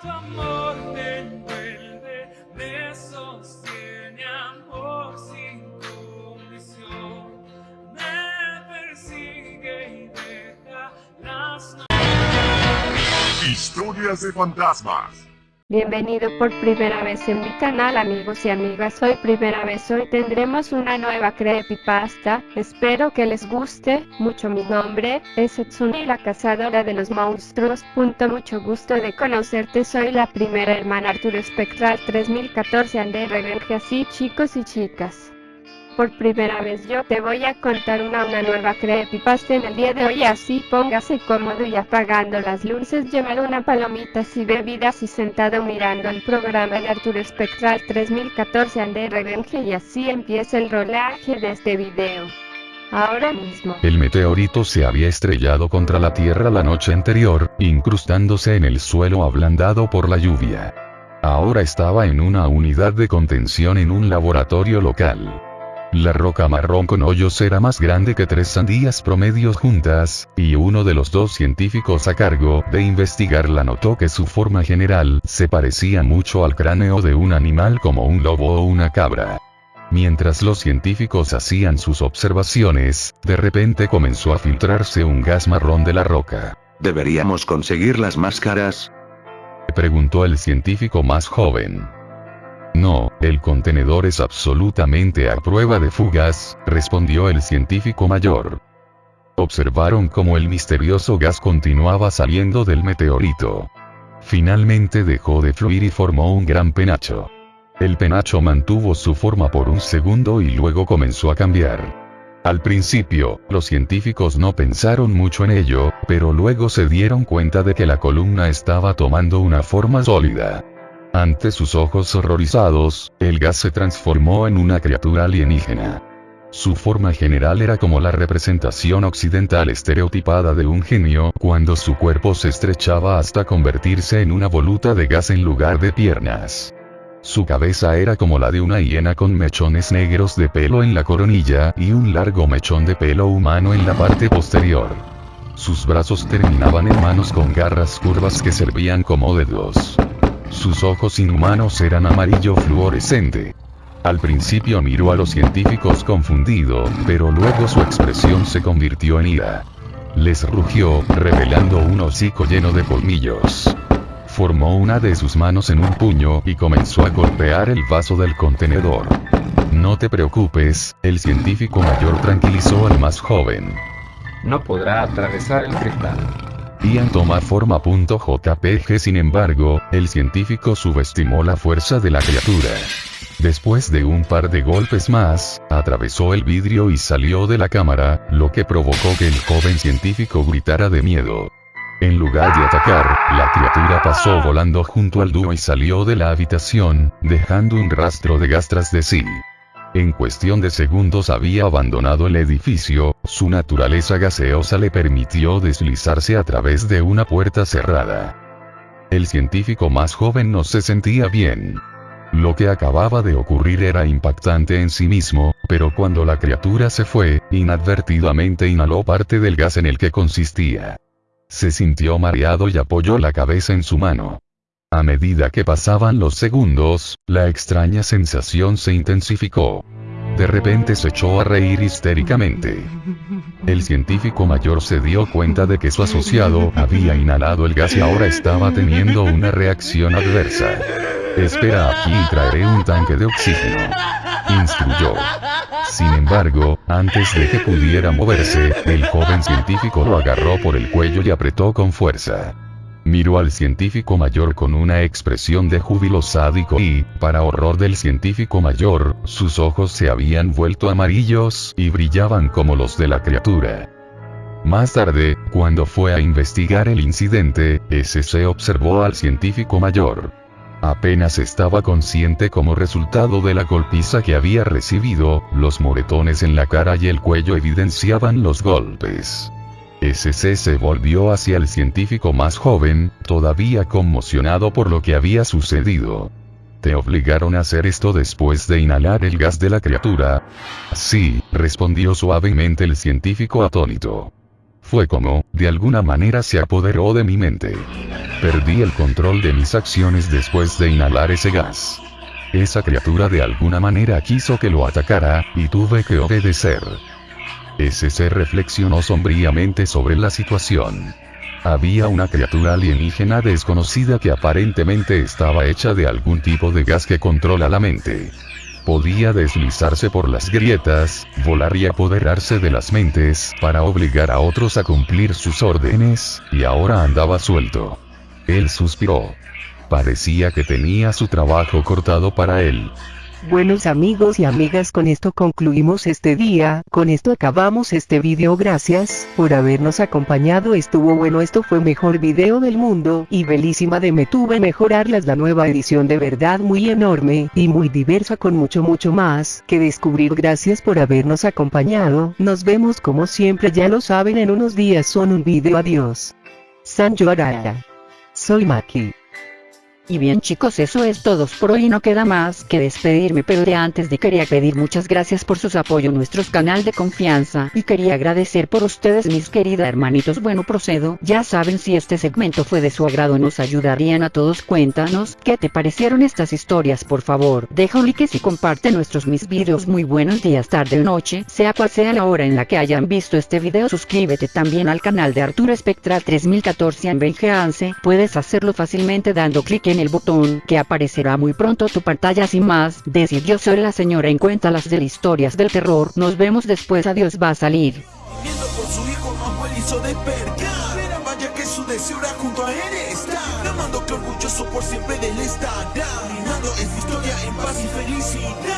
tu amor me envuelve, me sostiene amor sin condición, me persigue y deja las Historias de fantasmas. Bienvenido por primera vez en mi canal amigos y amigas, hoy primera vez hoy tendremos una nueva creepypasta, espero que les guste mucho mi nombre, es Etsuni la cazadora de los monstruos, punto mucho gusto de conocerte, soy la primera hermana Arturo Espectral 3014 Ande Revenge. Así chicos y chicas por primera vez yo te voy a contar una, nueva creepypasta en el día de hoy así póngase cómodo y apagando las luces llevar una palomita y bebidas y sentado mirando el programa de Arturo Espectral 3014 Ande Revenge y así empieza el rolaje de este video. Ahora mismo. El meteorito se había estrellado contra la Tierra la noche anterior, incrustándose en el suelo ablandado por la lluvia. Ahora estaba en una unidad de contención en un laboratorio local. La roca marrón con hoyos era más grande que tres sandías promedios juntas, y uno de los dos científicos a cargo de investigarla notó que su forma general se parecía mucho al cráneo de un animal como un lobo o una cabra. Mientras los científicos hacían sus observaciones, de repente comenzó a filtrarse un gas marrón de la roca. ¿Deberíamos conseguir las máscaras? Preguntó el científico más joven. No, el contenedor es absolutamente a prueba de fugas, respondió el científico mayor. Observaron cómo el misterioso gas continuaba saliendo del meteorito. Finalmente dejó de fluir y formó un gran penacho. El penacho mantuvo su forma por un segundo y luego comenzó a cambiar. Al principio, los científicos no pensaron mucho en ello, pero luego se dieron cuenta de que la columna estaba tomando una forma sólida. Ante sus ojos horrorizados, el gas se transformó en una criatura alienígena. Su forma general era como la representación occidental estereotipada de un genio, cuando su cuerpo se estrechaba hasta convertirse en una voluta de gas en lugar de piernas. Su cabeza era como la de una hiena con mechones negros de pelo en la coronilla y un largo mechón de pelo humano en la parte posterior. Sus brazos terminaban en manos con garras curvas que servían como dedos. Sus ojos inhumanos eran amarillo fluorescente. Al principio miró a los científicos confundido, pero luego su expresión se convirtió en ira. Les rugió, revelando un hocico lleno de colmillos. Formó una de sus manos en un puño y comenzó a golpear el vaso del contenedor. No te preocupes, el científico mayor tranquilizó al más joven. No podrá atravesar el cristal. Ian toma forma. Sin embargo, el científico subestimó la fuerza de la criatura. Después de un par de golpes más, atravesó el vidrio y salió de la cámara, lo que provocó que el joven científico gritara de miedo. En lugar de atacar, la criatura pasó volando junto al dúo y salió de la habitación, dejando un rastro de gas tras de sí. En cuestión de segundos había abandonado el edificio, su naturaleza gaseosa le permitió deslizarse a través de una puerta cerrada. El científico más joven no se sentía bien. Lo que acababa de ocurrir era impactante en sí mismo, pero cuando la criatura se fue, inadvertidamente inhaló parte del gas en el que consistía. Se sintió mareado y apoyó la cabeza en su mano. A medida que pasaban los segundos, la extraña sensación se intensificó. De repente se echó a reír histéricamente. El científico mayor se dio cuenta de que su asociado había inhalado el gas y ahora estaba teniendo una reacción adversa. Espera aquí y traeré un tanque de oxígeno. Instruyó. Sin embargo, antes de que pudiera moverse, el joven científico lo agarró por el cuello y apretó con fuerza. Miró al científico mayor con una expresión de júbilo sádico y, para horror del científico mayor, sus ojos se habían vuelto amarillos y brillaban como los de la criatura. Más tarde, cuando fue a investigar el incidente, SC observó al científico mayor. Apenas estaba consciente como resultado de la golpiza que había recibido, los moretones en la cara y el cuello evidenciaban los golpes. SC se volvió hacia el científico más joven, todavía conmocionado por lo que había sucedido. ¿Te obligaron a hacer esto después de inhalar el gas de la criatura? Sí, respondió suavemente el científico atónito. Fue como, de alguna manera se apoderó de mi mente. Perdí el control de mis acciones después de inhalar ese gas. Esa criatura de alguna manera quiso que lo atacara, y tuve que obedecer. Ser reflexionó sombríamente sobre la situación. Había una criatura alienígena desconocida que aparentemente estaba hecha de algún tipo de gas que controla la mente. Podía deslizarse por las grietas, volar y apoderarse de las mentes para obligar a otros a cumplir sus órdenes, y ahora andaba suelto. Él suspiró. Parecía que tenía su trabajo cortado para él. Buenos amigos y amigas con esto concluimos este día, con esto acabamos este video gracias por habernos acompañado estuvo bueno esto fue mejor video del mundo y belísima de me tuve mejorarlas la nueva edición de verdad muy enorme y muy diversa con mucho mucho más que descubrir gracias por habernos acompañado nos vemos como siempre ya lo saben en unos días son un video adiós. San Araya. Soy Maki. Y bien chicos eso es todo por hoy. No queda más que despedirme pero de antes de quería pedir muchas gracias por sus apoyo nuestros canal de confianza. Y quería agradecer por ustedes mis queridas hermanitos. Bueno procedo. Ya saben si este segmento fue de su agrado nos ayudarían a todos. Cuéntanos qué te parecieron estas historias por favor deja un like y comparte nuestros mis videos. Muy buenos días tarde o noche sea cual sea la hora en la que hayan visto este video suscríbete también al canal de Arturo Spectra 3014 en Vengeance puedes hacerlo fácilmente dando clic en el botón que aparecerá muy pronto tu pantalla sin más, decir yo soy la señora en cuenta las de historias del terror, nos vemos después adiós va a salir. Viendo por su hijo Manuel hizo despertar Era junto a él estar. Amando que orgulloso por siempre de él estará Reinando esta historia en paz y felicidad